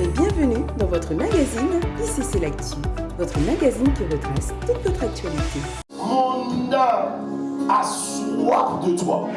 Et bienvenue dans votre magazine ICC L'Actu, votre magazine qui retrace toute votre actualité. Mon âme a de toi.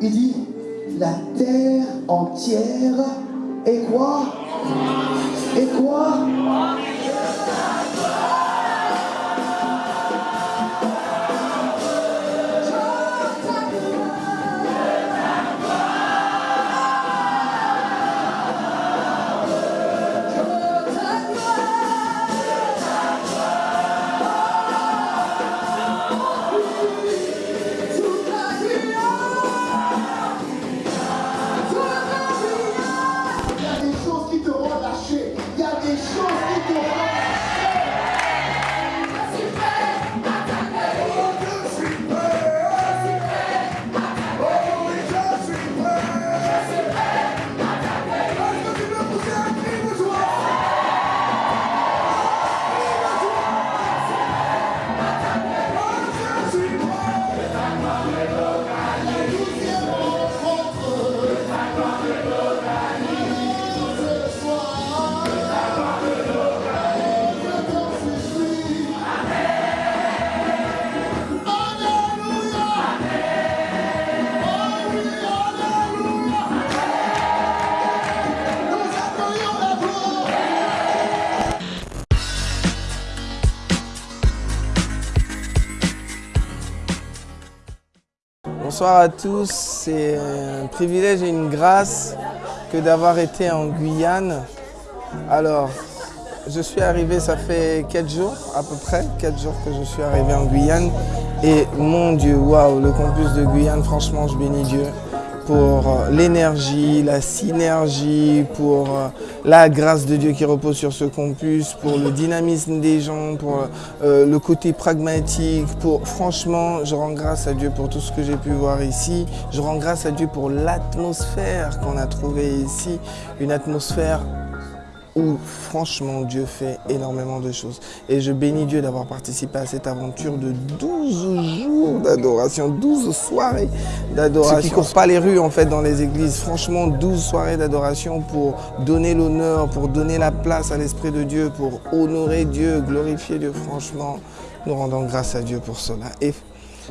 Il dit la terre entière est quoi? Et quoi? Bonsoir à tous, c'est un privilège et une grâce que d'avoir été en Guyane. Alors, je suis arrivé, ça fait 4 jours à peu près, 4 jours que je suis arrivé en Guyane. Et mon Dieu, waouh, le campus de Guyane, franchement, je bénis Dieu pour euh, l'énergie, la synergie, pour euh, la grâce de Dieu qui repose sur ce campus, pour le dynamisme des gens, pour euh, le côté pragmatique. Pour franchement, je rends grâce à Dieu pour tout ce que j'ai pu voir ici. Je rends grâce à Dieu pour l'atmosphère qu'on a trouvée ici, une atmosphère où franchement Dieu fait énormément de choses. Et je bénis Dieu d'avoir participé à cette aventure de 12 jours d'adoration, 12 soirées d'adoration. Ceux qui ne courent pas les rues en fait dans les églises, franchement 12 soirées d'adoration pour donner l'honneur, pour donner la place à l'Esprit de Dieu, pour honorer Dieu, glorifier Dieu. Franchement, nous rendons grâce à Dieu pour cela. Et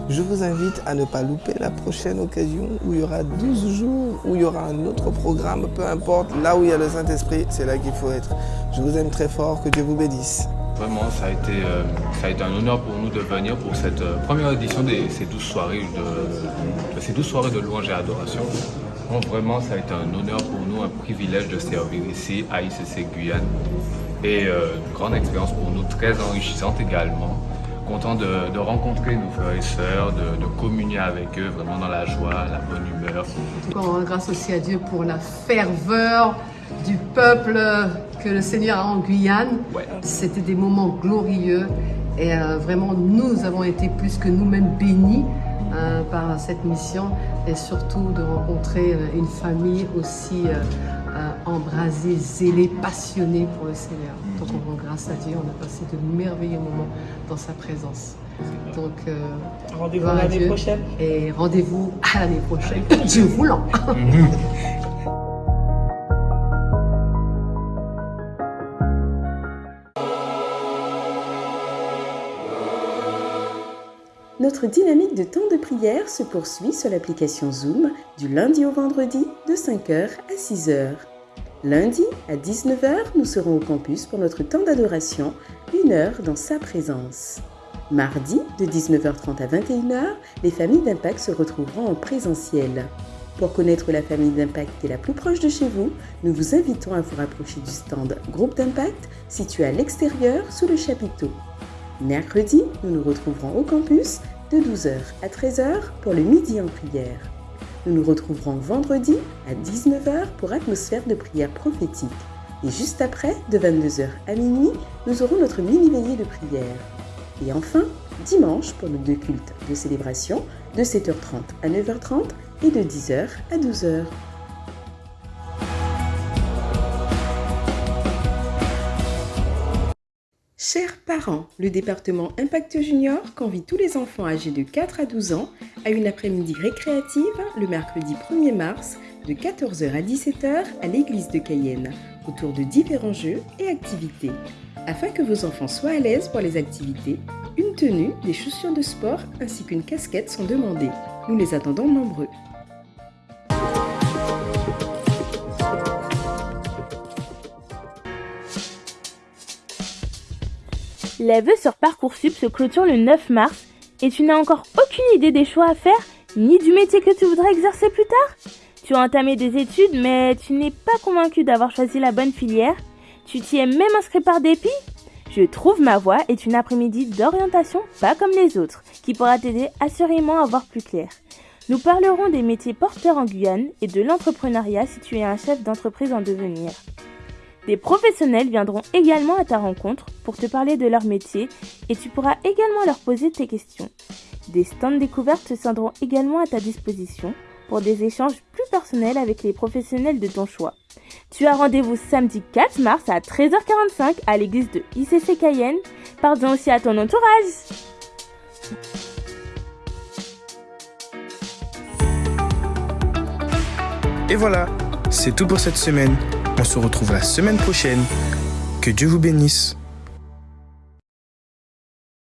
je vous invite à ne pas louper la prochaine occasion où il y aura 12 jours, où il y aura un autre programme, peu importe, là où il y a le Saint-Esprit, c'est là qu'il faut être. Je vous aime très fort, que Dieu vous bénisse. Vraiment, ça a, été, euh, ça a été un honneur pour nous de venir pour cette euh, première édition de ces 12 soirées de, de ces 12 soirées de louange et adoration. Vraiment, ça a été un honneur pour nous, un privilège de servir ici à ICC Guyane. Et euh, une grande expérience pour nous, très enrichissante également. Content de, de rencontrer nos frères et sœurs, de, de communier avec eux vraiment dans la joie, la bonne humeur. On rend grâce aussi à Dieu pour la ferveur du peuple que le Seigneur a en Guyane. Ouais. C'était des moments glorieux et euh, vraiment nous avons été plus que nous-mêmes bénis euh, par cette mission et surtout de rencontrer euh, une famille aussi euh, embrasée, zélée, passionnée pour le Seigneur. Donc on rend grâce à Dieu, on a passé de merveilleux moments dans sa présence. Donc euh, Rendez-vous à l'année Dieu. prochaine. Et rendez-vous à l'année prochaine, Dieu voulant. Notre dynamique de temps de prière se poursuit sur l'application Zoom du lundi au vendredi de 5h à 6h. Lundi à 19h, nous serons au campus pour notre temps d'adoration une heure dans sa présence. Mardi, de 19h30 à 21h, les familles d'impact se retrouveront en présentiel. Pour connaître la famille d'impact qui est la plus proche de chez vous, nous vous invitons à vous rapprocher du stand Groupe d'impact situé à l'extérieur sous le chapiteau. Mercredi, nous nous retrouverons au campus de 12h à 13h pour le midi en prière. Nous nous retrouverons vendredi à 19h pour atmosphère de prière prophétique. Et juste après, de 22h à minuit, nous aurons notre mini-veillée de prière. Et enfin, dimanche pour nos deux cultes de célébration de 7h30 à 9h30 et de 10h à 12h. Chers parents, le département Impact Junior convie tous les enfants âgés de 4 à 12 ans à une après-midi récréative le mercredi 1er mars de 14h à 17h à l'église de Cayenne autour de différents jeux et activités. Afin que vos enfants soient à l'aise pour les activités, une tenue, des chaussures de sport ainsi qu'une casquette sont demandées. Nous les attendons nombreux. Vœux sur Parcoursup se clôturent le 9 mars et tu n'as encore aucune idée des choix à faire ni du métier que tu voudrais exercer plus tard. Tu as entamé des études mais tu n'es pas convaincu d'avoir choisi la bonne filière. Tu t'y es même inscrit par dépit Je trouve ma voie est une après-midi d'orientation pas comme les autres qui pourra t'aider assurément à voir plus clair. Nous parlerons des métiers porteurs en Guyane et de l'entrepreneuriat si tu es un chef d'entreprise en devenir. Des professionnels viendront également à ta rencontre pour te parler de leur métier et tu pourras également leur poser tes questions. Des stands découvertes se tiendront également à ta disposition pour des échanges plus personnels avec les professionnels de ton choix. Tu as rendez-vous samedi 4 mars à 13h45 à l'église de ICC Cayenne. Pardon aussi à ton entourage. Et voilà, c'est tout pour cette semaine. On se retrouve la semaine prochaine. Que Dieu vous bénisse.